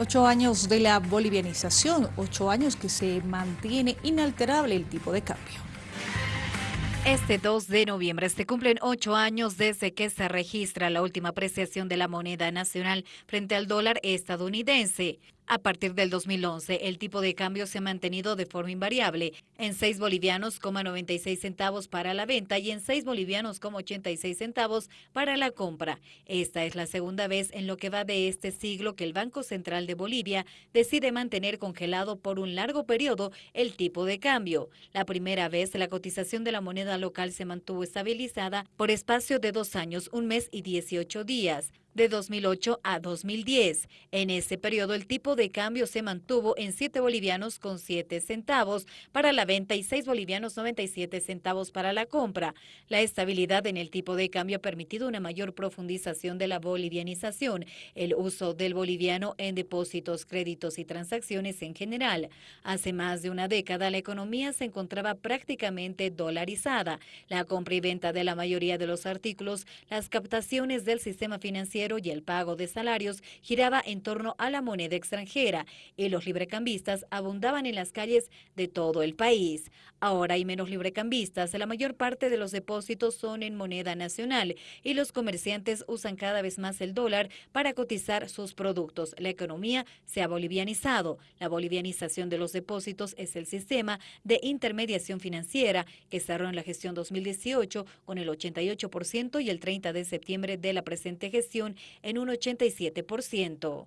Ocho años de la bolivianización, ocho años que se mantiene inalterable el tipo de cambio. Este 2 de noviembre se cumplen ocho años desde que se registra la última apreciación de la moneda nacional frente al dólar estadounidense. A partir del 2011, el tipo de cambio se ha mantenido de forma invariable en 6 bolivianos, 96 centavos para la venta y en 6 bolivianos, 86 centavos para la compra. Esta es la segunda vez en lo que va de este siglo que el Banco Central de Bolivia decide mantener congelado por un largo periodo el tipo de cambio. La primera vez la cotización de la moneda local se mantuvo estabilizada por espacio de dos años, un mes y 18 días de 2008 a 2010. En ese periodo el tipo de cambio se mantuvo en 7 bolivianos con 7 centavos para la venta y 6 bolivianos 97 centavos para la compra. La estabilidad en el tipo de cambio ha permitido una mayor profundización de la bolivianización, el uso del boliviano en depósitos, créditos y transacciones en general. Hace más de una década la economía se encontraba prácticamente dolarizada. La compra y venta de la mayoría de los artículos, las captaciones del sistema financiero y el pago de salarios giraba en torno a la moneda extranjera y los librecambistas abundaban en las calles de todo el país. Ahora hay menos librecambistas, la mayor parte de los depósitos son en moneda nacional y los comerciantes usan cada vez más el dólar para cotizar sus productos. La economía se ha bolivianizado. La bolivianización de los depósitos es el sistema de intermediación financiera que cerró en la gestión 2018 con el 88% y el 30 de septiembre de la presente gestión en un 87%.